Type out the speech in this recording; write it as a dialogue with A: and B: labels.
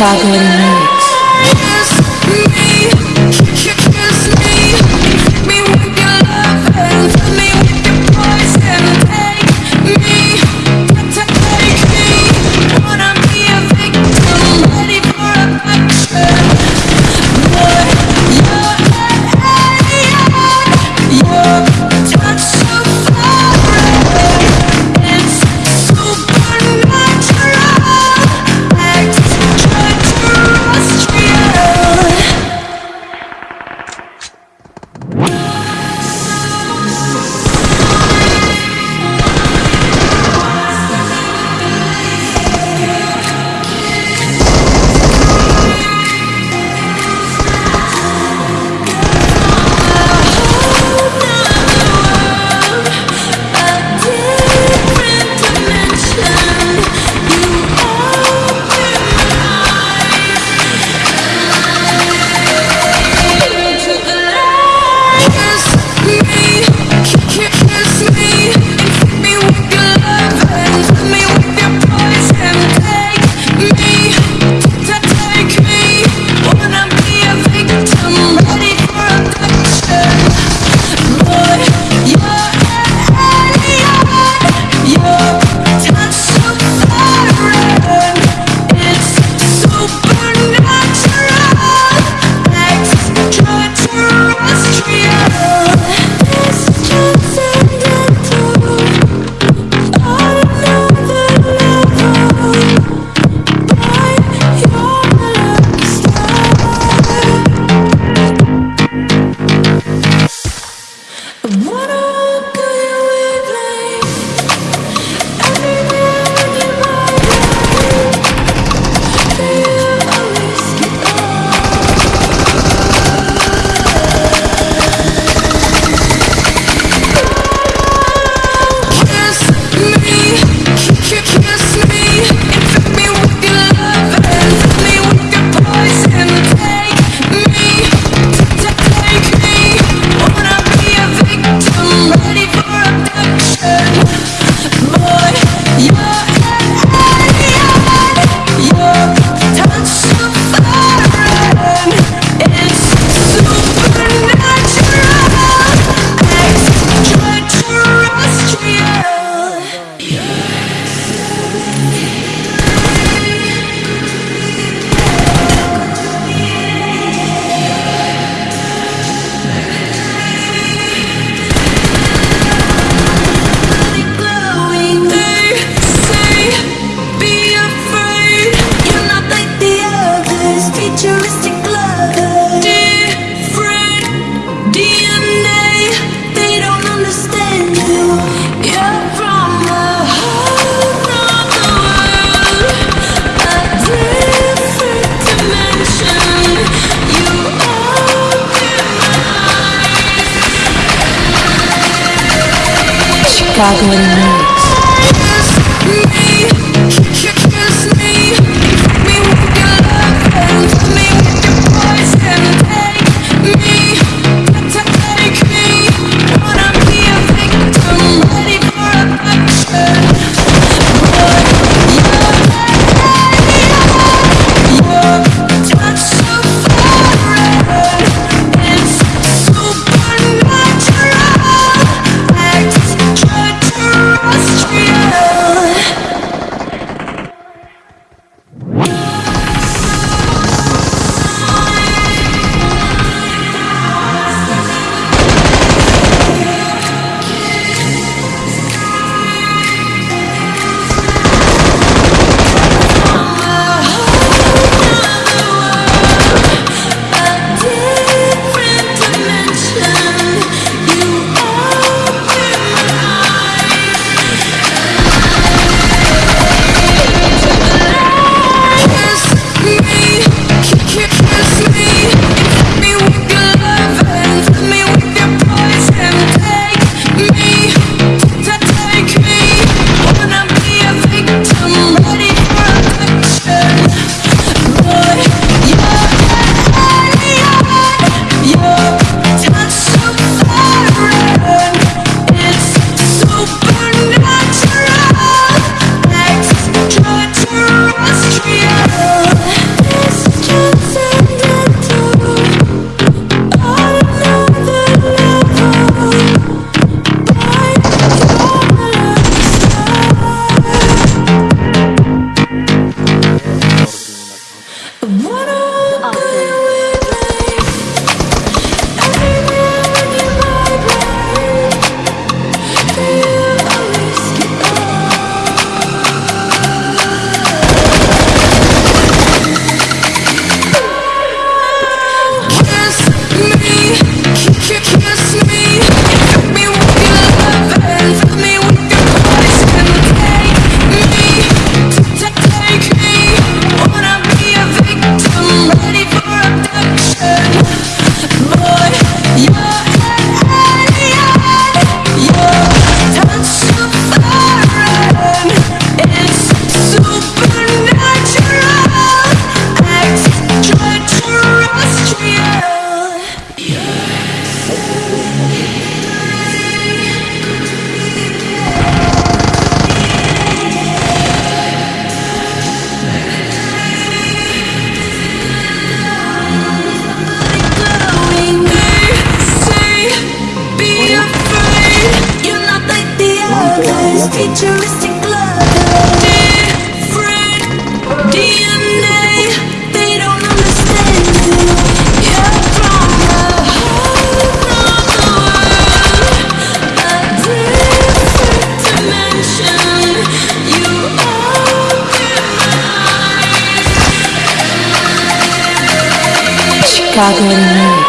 A: Chicago Chicago Remix. Chocolatey Mix.